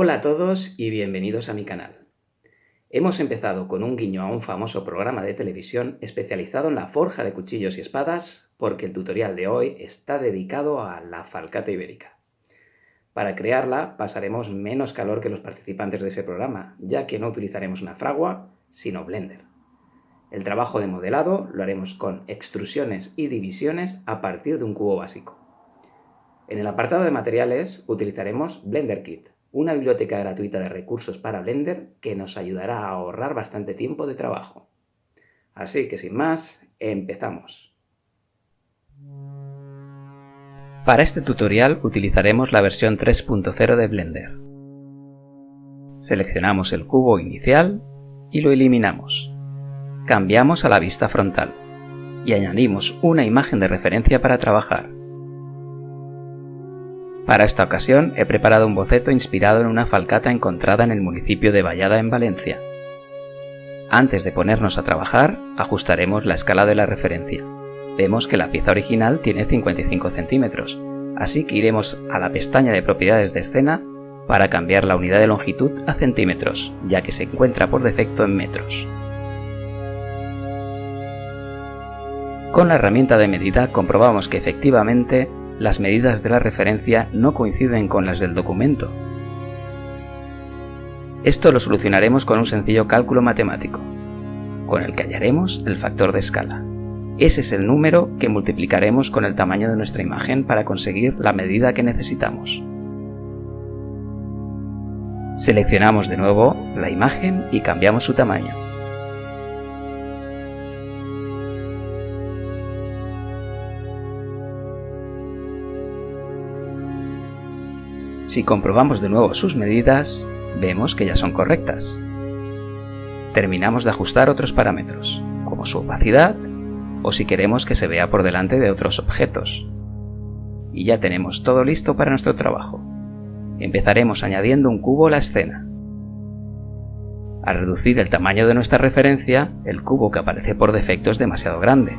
Hola a todos y bienvenidos a mi canal. Hemos empezado con un guiño a un famoso programa de televisión especializado en la forja de cuchillos y espadas porque el tutorial de hoy está dedicado a la falcata ibérica. Para crearla pasaremos menos calor que los participantes de ese programa, ya que no utilizaremos una fragua, sino Blender. El trabajo de modelado lo haremos con extrusiones y divisiones a partir de un cubo básico. En el apartado de materiales utilizaremos Blender Kit, una biblioteca gratuita de recursos para Blender que nos ayudará a ahorrar bastante tiempo de trabajo. Así que sin más, empezamos. Para este tutorial utilizaremos la versión 3.0 de Blender. Seleccionamos el cubo inicial y lo eliminamos. Cambiamos a la vista frontal y añadimos una imagen de referencia para trabajar. Para esta ocasión he preparado un boceto inspirado en una falcata encontrada en el municipio de Vallada en Valencia. Antes de ponernos a trabajar, ajustaremos la escala de la referencia. Vemos que la pieza original tiene 55 centímetros, así que iremos a la pestaña de propiedades de escena para cambiar la unidad de longitud a centímetros, ya que se encuentra por defecto en metros. Con la herramienta de medida comprobamos que efectivamente las medidas de la referencia no coinciden con las del documento. Esto lo solucionaremos con un sencillo cálculo matemático, con el que hallaremos el factor de escala. Ese es el número que multiplicaremos con el tamaño de nuestra imagen para conseguir la medida que necesitamos. Seleccionamos de nuevo la imagen y cambiamos su tamaño. Si comprobamos de nuevo sus medidas, vemos que ya son correctas. Terminamos de ajustar otros parámetros, como su opacidad o si queremos que se vea por delante de otros objetos. Y ya tenemos todo listo para nuestro trabajo. Empezaremos añadiendo un cubo a la escena. Al reducir el tamaño de nuestra referencia, el cubo que aparece por defecto es demasiado grande.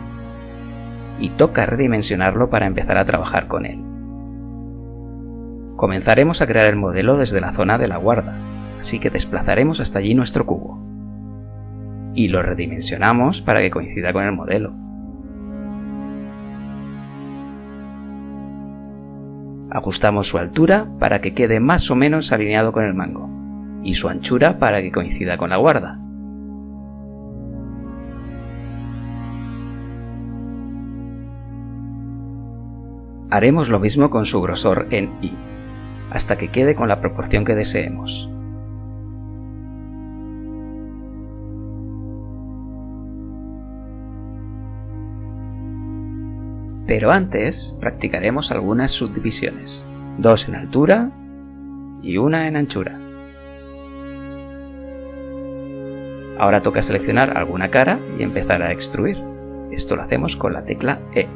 Y toca redimensionarlo para empezar a trabajar con él. Comenzaremos a crear el modelo desde la zona de la guarda, así que desplazaremos hasta allí nuestro cubo. Y lo redimensionamos para que coincida con el modelo. Ajustamos su altura para que quede más o menos alineado con el mango, y su anchura para que coincida con la guarda. Haremos lo mismo con su grosor en I hasta que quede con la proporción que deseemos. Pero antes practicaremos algunas subdivisiones, dos en altura y una en anchura. Ahora toca seleccionar alguna cara y empezar a extruir. Esto lo hacemos con la tecla E.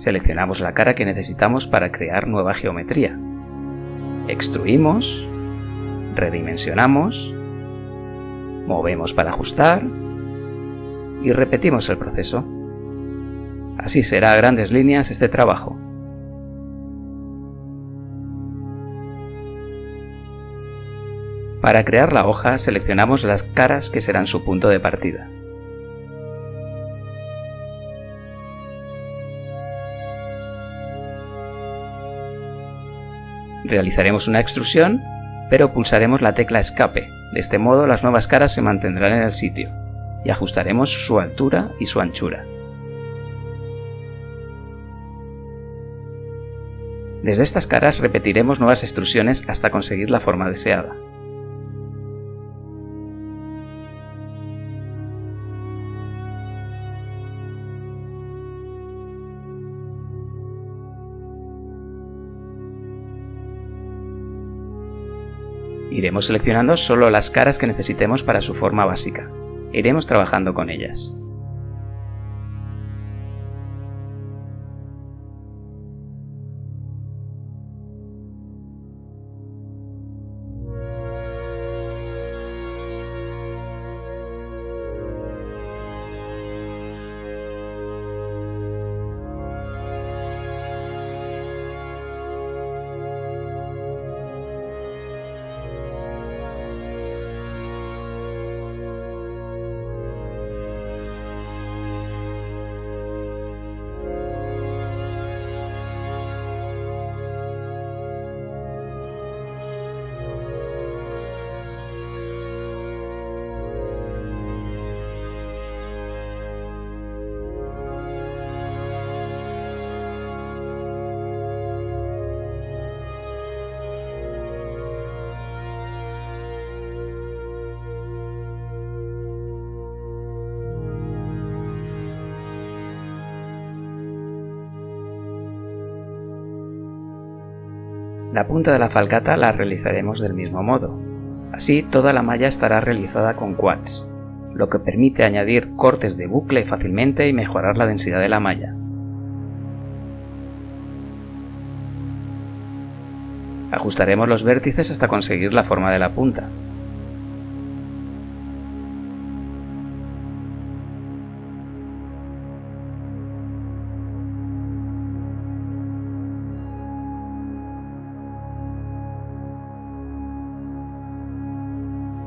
Seleccionamos la cara que necesitamos para crear nueva geometría. Extruimos, redimensionamos, movemos para ajustar y repetimos el proceso. Así será a grandes líneas este trabajo. Para crear la hoja seleccionamos las caras que serán su punto de partida. Realizaremos una extrusión, pero pulsaremos la tecla escape. De este modo las nuevas caras se mantendrán en el sitio y ajustaremos su altura y su anchura. Desde estas caras repetiremos nuevas extrusiones hasta conseguir la forma deseada. Iremos seleccionando solo las caras que necesitemos para su forma básica. Iremos trabajando con ellas. La punta de la falcata la realizaremos del mismo modo. Así toda la malla estará realizada con quads, lo que permite añadir cortes de bucle fácilmente y mejorar la densidad de la malla. Ajustaremos los vértices hasta conseguir la forma de la punta.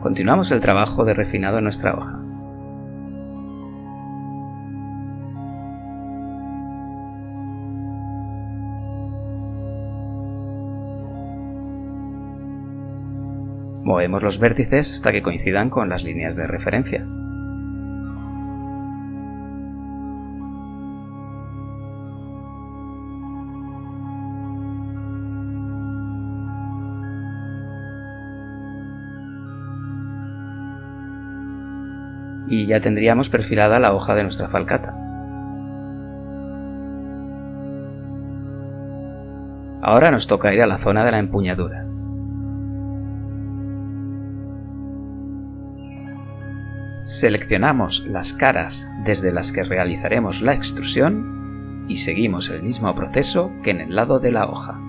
Continuamos el trabajo de refinado en nuestra hoja. Movemos los vértices hasta que coincidan con las líneas de referencia. Y ya tendríamos perfilada la hoja de nuestra falcata. Ahora nos toca ir a la zona de la empuñadura. Seleccionamos las caras desde las que realizaremos la extrusión y seguimos el mismo proceso que en el lado de la hoja.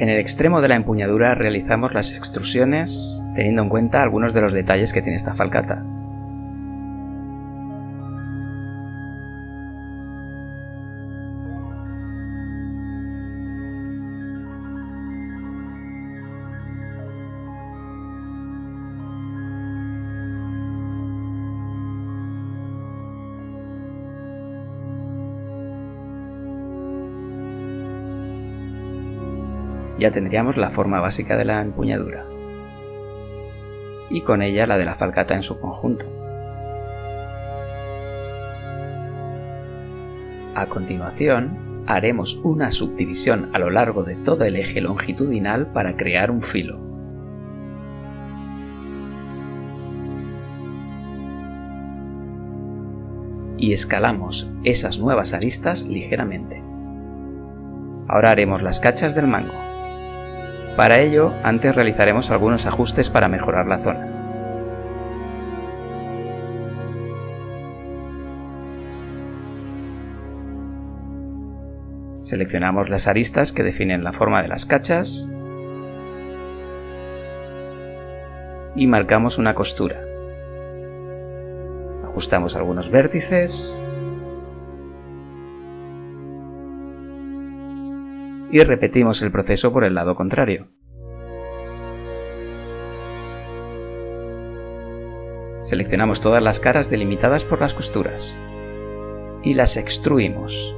En el extremo de la empuñadura realizamos las extrusiones teniendo en cuenta algunos de los detalles que tiene esta falcata. Ya tendríamos la forma básica de la empuñadura y con ella la de la falcata en su conjunto. A continuación, haremos una subdivisión a lo largo de todo el eje longitudinal para crear un filo. Y escalamos esas nuevas aristas ligeramente. Ahora haremos las cachas del mango. Para ello, antes realizaremos algunos ajustes para mejorar la zona. Seleccionamos las aristas que definen la forma de las cachas y marcamos una costura. Ajustamos algunos vértices y repetimos el proceso por el lado contrario. Seleccionamos todas las caras delimitadas por las costuras y las extruimos.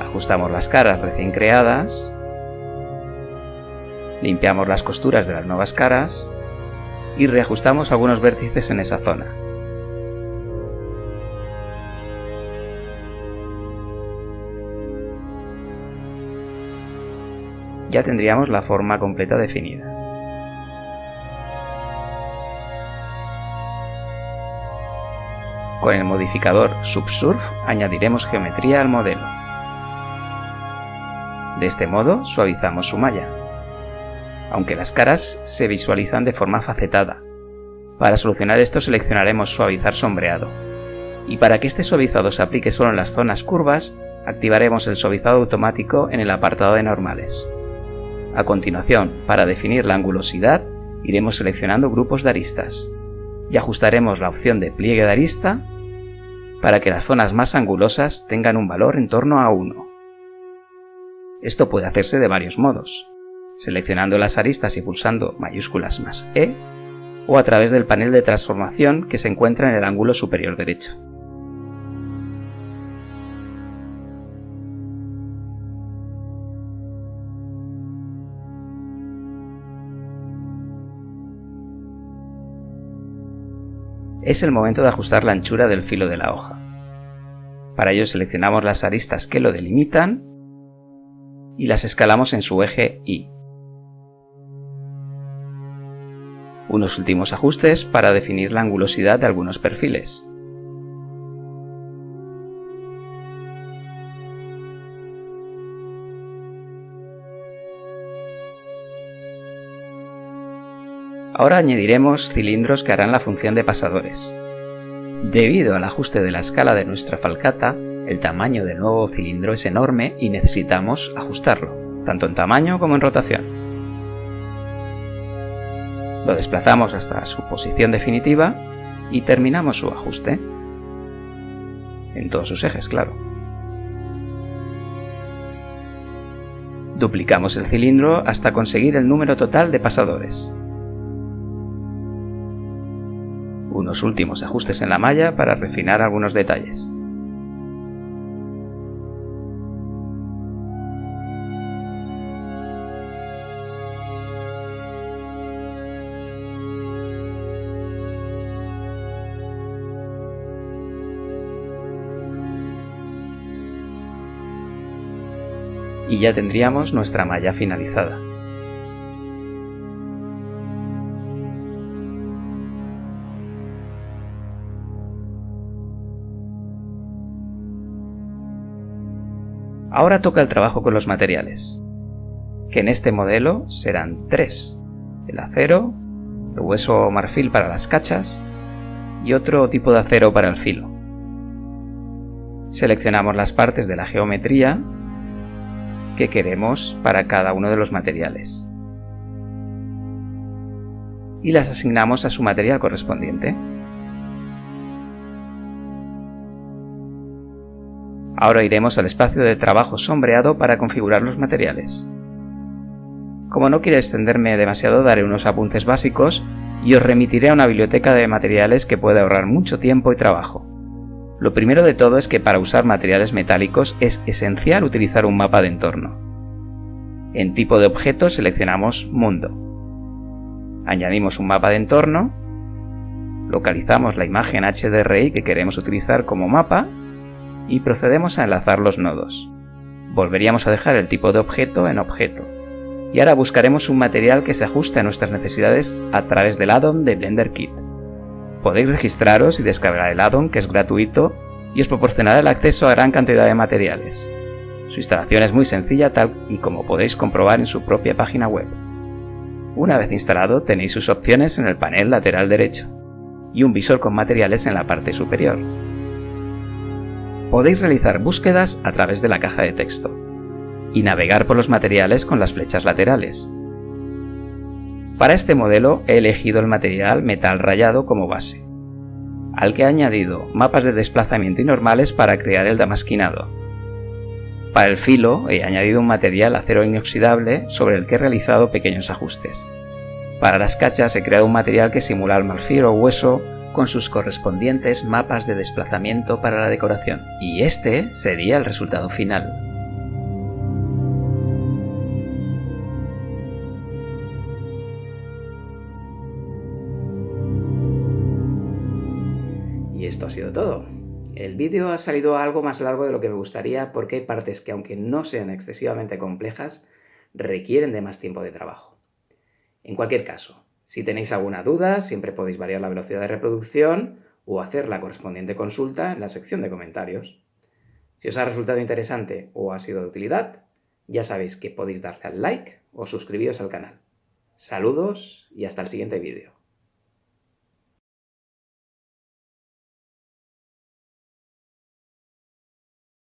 Ajustamos las caras recién creadas, limpiamos las costuras de las nuevas caras y reajustamos algunos vértices en esa zona. Ya tendríamos la forma completa definida. Con el modificador Subsurf añadiremos geometría al modelo. De este modo suavizamos su malla, aunque las caras se visualizan de forma facetada. Para solucionar esto seleccionaremos suavizar sombreado. Y para que este suavizado se aplique solo en las zonas curvas, activaremos el suavizado automático en el apartado de normales. A continuación, para definir la angulosidad, iremos seleccionando grupos de aristas y ajustaremos la opción de pliegue de arista para que las zonas más angulosas tengan un valor en torno a 1. Esto puede hacerse de varios modos, seleccionando las aristas y pulsando mayúsculas más E, o a través del panel de transformación que se encuentra en el ángulo superior derecho. Es el momento de ajustar la anchura del filo de la hoja. Para ello seleccionamos las aristas que lo delimitan y las escalamos en su eje Y. Unos últimos ajustes para definir la angulosidad de algunos perfiles. Ahora añadiremos cilindros que harán la función de pasadores. Debido al ajuste de la escala de nuestra falcata, el tamaño del nuevo cilindro es enorme y necesitamos ajustarlo, tanto en tamaño como en rotación. Lo desplazamos hasta su posición definitiva y terminamos su ajuste. En todos sus ejes, claro. Duplicamos el cilindro hasta conseguir el número total de pasadores. Unos últimos ajustes en la malla para refinar algunos detalles. y ya tendríamos nuestra malla finalizada. Ahora toca el trabajo con los materiales, que en este modelo serán tres, el acero, el hueso marfil para las cachas y otro tipo de acero para el filo. Seleccionamos las partes de la geometría que queremos para cada uno de los materiales y las asignamos a su material correspondiente. Ahora iremos al espacio de trabajo sombreado para configurar los materiales. Como no quiero extenderme demasiado, daré unos apuntes básicos y os remitiré a una biblioteca de materiales que puede ahorrar mucho tiempo y trabajo. Lo primero de todo es que para usar materiales metálicos es esencial utilizar un mapa de entorno. En tipo de objeto seleccionamos Mundo. Añadimos un mapa de entorno, localizamos la imagen HDRI que queremos utilizar como mapa y procedemos a enlazar los nodos. Volveríamos a dejar el tipo de objeto en objeto. Y ahora buscaremos un material que se ajuste a nuestras necesidades a través del addon de Blender Kit. Podéis registraros y descargar el addon que es gratuito y os proporcionará el acceso a gran cantidad de materiales. Su instalación es muy sencilla tal y como podéis comprobar en su propia página web. Una vez instalado tenéis sus opciones en el panel lateral derecho y un visor con materiales en la parte superior podéis realizar búsquedas a través de la caja de texto y navegar por los materiales con las flechas laterales. Para este modelo he elegido el material metal rayado como base, al que he añadido mapas de desplazamiento y normales para crear el damasquinado. Para el filo he añadido un material acero inoxidable sobre el que he realizado pequeños ajustes. Para las cachas he creado un material que simula el marfil o hueso con sus correspondientes mapas de desplazamiento para la decoración. Y este sería el resultado final. Y esto ha sido todo. El vídeo ha salido algo más largo de lo que me gustaría porque hay partes que aunque no sean excesivamente complejas, requieren de más tiempo de trabajo. En cualquier caso, si tenéis alguna duda, siempre podéis variar la velocidad de reproducción o hacer la correspondiente consulta en la sección de comentarios. Si os ha resultado interesante o ha sido de utilidad, ya sabéis que podéis darle al like o suscribiros al canal. Saludos y hasta el siguiente vídeo.